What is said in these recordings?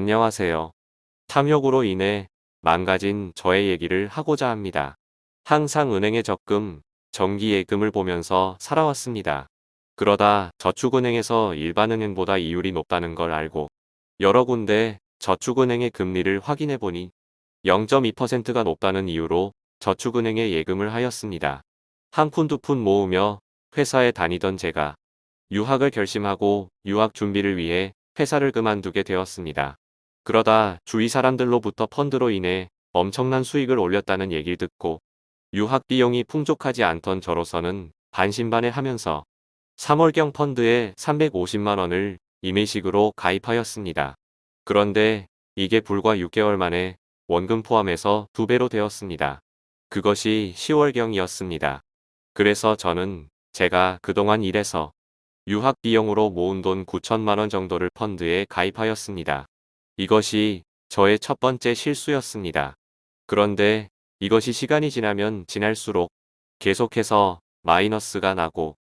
안녕하세요. 탐욕으로 인해 망가진 저의 얘기를 하고자 합니다. 항상 은행에 적금, 정기예금을 보면서 살아왔습니다. 그러다 저축은행에서 일반은행보다 이율이 높다는 걸 알고 여러 군데 저축은행의 금리를 확인해 보니 0.2%가 높다는 이유로 저축은행에 예금을 하였습니다. 한 푼 두 푼 모으며 회사에 다니던 제가 유학을 결심하고 유학 준비를 위해 회사를 그만두게 되었습니다. 그러다 주위 사람들로부터 펀드로 인해 엄청난 수익을 올렸다는 얘기를 듣고 유학 비용이 풍족하지 않던 저로서는 반신반의 하면서 3월경 펀드에 350만원을 임의식으로 가입하였습니다. 그런데 이게 불과 6개월 만에 원금 포함해서 두배로 되었습니다. 그것이 10월경이었습니다. 그래서 저는 제가 그동안 일해서 유학 비용으로 모은 돈 9천만원 정도를 펀드에 가입하였습니다. 이것이 저의 첫 번째 실수였습니다. 그런데 이것이 시간이 지나면 지날수록 계속해서 마이너스가 나고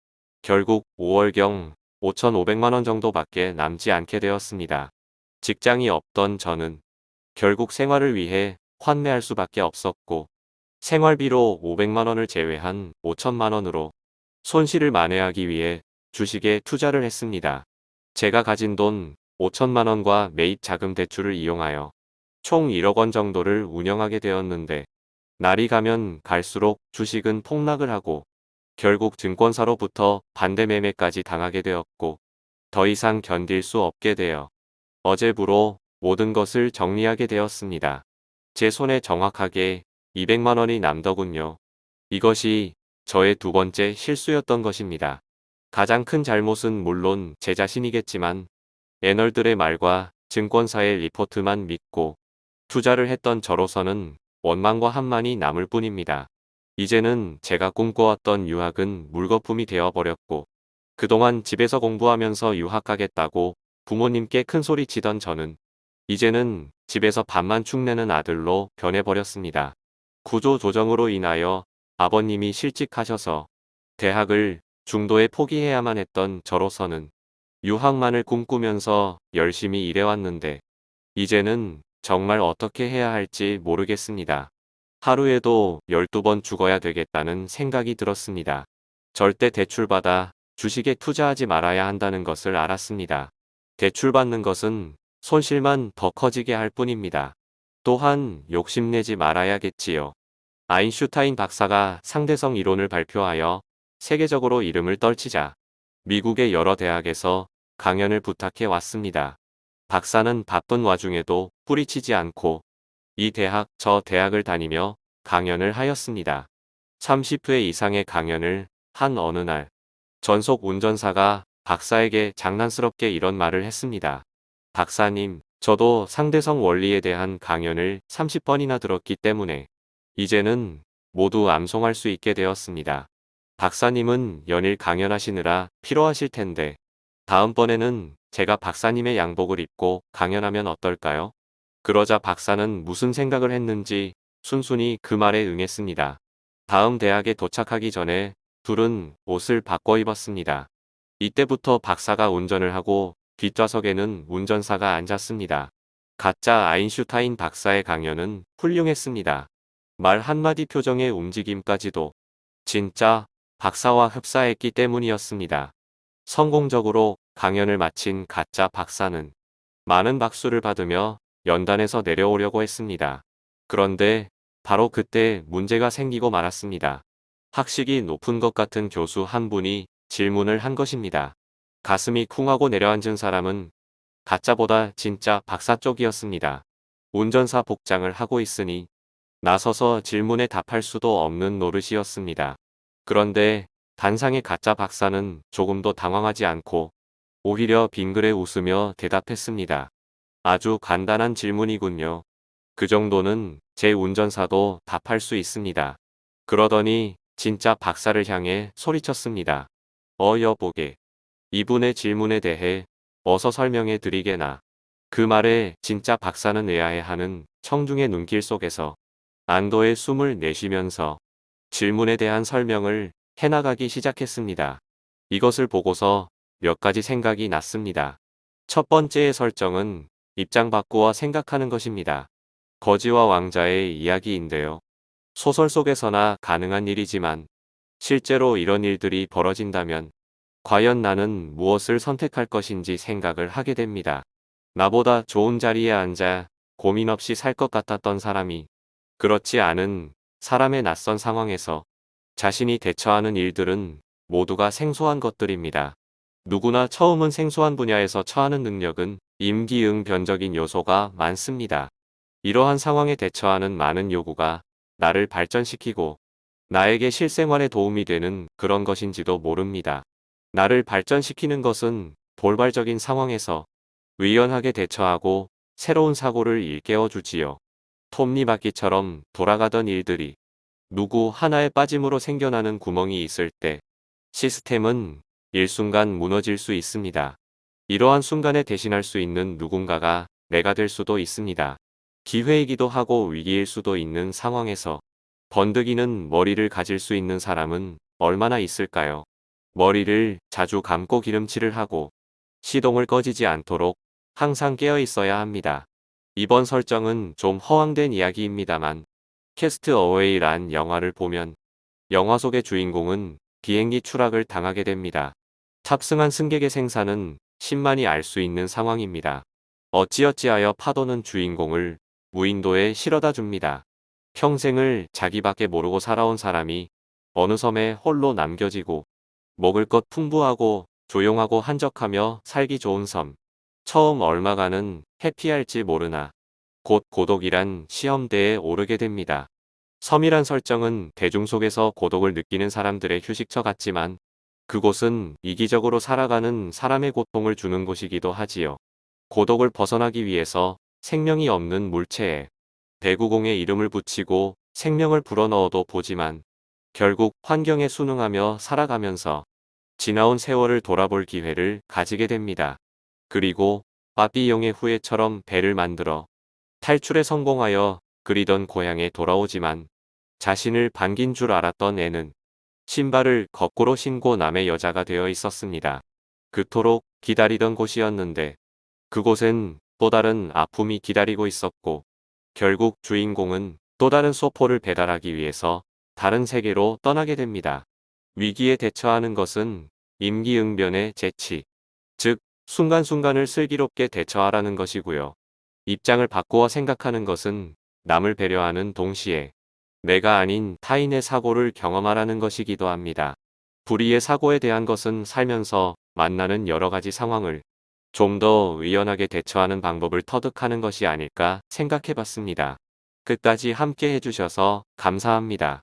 결국 5월경 5,500만원 정도밖에 남지 않게 되었습니다. 직장이 없던 저는 결국 생활을 위해 환매할 수밖에 없었고 생활비로 500만원을 제외한 5천만원으로 손실을 만회하기 위해 주식에 투자를 했습니다. 제가 가진 돈 5천만 원과 매입 자금 대출을 이용하여 총 1억 원 정도를 운영하게 되었는데 날이 가면 갈수록 주식은 폭락을 하고 결국 증권사로부터 반대 매매까지 당하게 되었고 더 이상 견딜 수 없게 되어 어제부로 모든 것을 정리하게 되었습니다. 제 손에 정확하게 200만 원이 남더군요. 이것이 저의 두 번째 실수였던 것입니다. 가장 큰 잘못은 물론 제 자신이겠지만 애널들의 말과 증권사의 리포트만 믿고 투자를 했던 저로서는 원망과 한만이 남을 뿐입니다. 이제는 제가 꿈꿔왔던 유학은 물거품이 되어버렸고 그동안 집에서 공부하면서 유학하겠다고 부모님께 큰소리 치던 저는 이제는 집에서 밥만 축내는 아들로 변해버렸습니다. 구조 조정으로 인하여 아버님이 실직하셔서 대학을 중도에 포기해야만 했던 저로서는 유학만을 꿈꾸면서 열심히 일해왔는데 이제는 정말 어떻게 해야 할지 모르겠습니다. 하루에도 12번 죽어야 되겠다는 생각이 들었습니다. 절대 대출받아 주식에 투자하지 말아야 한다는 것을 알았습니다. 대출받는 것은 손실만 더 커지게 할 뿐입니다. 또한 욕심내지 말아야겠지요. 아인슈타인 박사가 상대성 이론을 발표하여 세계적으로 이름을 떨치자 미국의 여러 대학에서 강연을 부탁해 왔습니다. 박사는 바쁜 와중에도 뿌리치지 않고 이 대학 저 대학을 다니며 강연을 하였습니다. 30회 이상의 강연을 한 어느 날 전속 운전사가 박사에게 장난스럽게 이런 말을 했습니다. 박사님, 저도 상대성 원리에 대한 강연을 30번이나 들었기 때문에 이제는 모두 암송할 수 있게 되었습니다. 박사님은 연일 강연하시느라 피로하실 텐데 다음번에는 제가 박사님의 양복을 입고 강연하면 어떨까요? 그러자 박사는 무슨 생각을 했는지 순순히 그 말에 응했습니다. 다음 대학에 도착하기 전에 둘은 옷을 바꿔 입었습니다. 이때부터 박사가 운전을 하고 뒷좌석에는 운전사가 앉았습니다. 가짜 아인슈타인 박사의 강연은 훌륭했습니다. 말 한마디 표정의 움직임까지도 진짜 박사와 흡사했기 때문이었습니다. 성공적으로 강연을 마친 가짜 박사는 많은 박수를 받으며 연단에서 내려오려고 했습니다. 그런데 바로 그때 문제가 생기고 말았습니다. 학식이 높은 것 같은 교수 한 분이 질문을 한 것입니다. 가슴이 쿵하고 내려앉은 사람은 가짜보다 진짜 박사 쪽이었습니다. 운전사 복장을 하고 있으니 나서서 질문에 답할 수도 없는 노릇이었습니다. 그런데 단상의 가짜 박사는 조금도 당황하지 않고 오히려 빙그레 웃으며 대답했습니다. 아주 간단한 질문이군요. 그 정도는 제 운전사도 답할 수 있습니다. 그러더니 진짜 박사를 향해 소리쳤습니다. 어 여보게. 이분의 질문에 대해 어서 설명해 드리게나. 그 말에 진짜 박사는 의아해하는 청중의 눈길 속에서 안도의 숨을 내쉬면서 질문에 대한 설명을 해나가기 시작했습니다. 이것을 보고서 몇 가지 생각이 났습니다. 첫 번째의 설정은 입장 바꾸어 생각하는 것입니다. 거지와 왕자의 이야기인데요. 소설 속에서나 가능한 일이지만 실제로 이런 일들이 벌어진다면 과연 나는 무엇을 선택할 것인지 생각을 하게 됩니다. 나보다 좋은 자리에 앉아 고민 없이 살 것 같았던 사람이 그렇지 않은 사람의 낯선 상황에서 자신이 대처하는 일들은 모두가 생소한 것들입니다. 누구나 처음은 생소한 분야에서 처하는 능력은 임기응변적인 요소가 많습니다. 이러한 상황에 대처하는 많은 요구가 나를 발전시키고 나에게 실생활에 도움이 되는 그런 것인지도 모릅니다. 나를 발전시키는 것은 돌발적인 상황에서 유연하게 대처하고 새로운 사고를 일깨워 주지요. 톱니바퀴처럼 돌아가던 일들이 누구 하나의 빠짐으로 생겨나는 구멍이 있을 때 시스템은 일순간 무너질 수 있습니다. 이러한 순간에 대신할 수 있는 누군가가 내가 될 수도 있습니다. 기회이기도 하고 위기일 수도 있는 상황에서 번득이는 머리를 가질 수 있는 사람은 얼마나 있을까요? 머리를 자주 감고 기름칠을 하고 시동을 꺼지지 않도록 항상 깨어 있어야 합니다. 이번 설정은 좀 허황된 이야기입니다만 캐스트 어웨이란 영화를 보면 영화 속의 주인공은 비행기 추락을 당하게 됩니다. 탑승한 승객의 생사는 신만이 알 수 있는 상황입니다. 어찌어찌하여 파도는 주인공을 무인도에 실어다 줍니다. 평생을 자기밖에 모르고 살아온 사람이 어느 섬에 홀로 남겨지고 먹을 것 풍부하고 조용하고 한적하며 살기 좋은 섬. 처음 얼마가는 해피할지 모르나 곧 고독이란 시험대에 오르게 됩니다. 섬이란 설정은 대중 속에서 고독을 느끼는 사람들의 휴식처 같지만 그곳은 이기적으로 살아가는 사람의 고통을 주는 곳이기도 하지요. 고독을 벗어나기 위해서 생명이 없는 물체에 배구공의 이름을 붙이고 생명을 불어넣어도 보지만 결국 환경에 순응하며 살아가면서 지나온 세월을 돌아볼 기회를 가지게 됩니다. 그리고 바비용의 후예처럼 배를 만들어 탈출에 성공하여 그리던 고향에 돌아오지만 자신을 반긴 줄 알았던 애는 신발을 거꾸로 신고 남의 여자가 되어 있었습니다. 그토록 기다리던 곳이었는데 그곳엔 또 다른 아픔이 기다리고 있었고 결국 주인공은 또 다른 소포를 배달하기 위해서 다른 세계로 떠나게 됩니다. 위기에 대처하는 것은 임기응변의 재치, 즉 순간순간을 슬기롭게 대처하라는 것이고요. 입장을 바꾸어 생각하는 것은 남을 배려하는 동시에 내가 아닌 타인의 사고를 경험하라는 것이기도 합니다. 불의의 사고에 대한 것은 살면서 만나는 여러 가지 상황을 좀 더 의연하게 대처하는 방법을 터득하는 것이 아닐까 생각해 봤습니다. 끝까지 함께 해주셔서 감사합니다.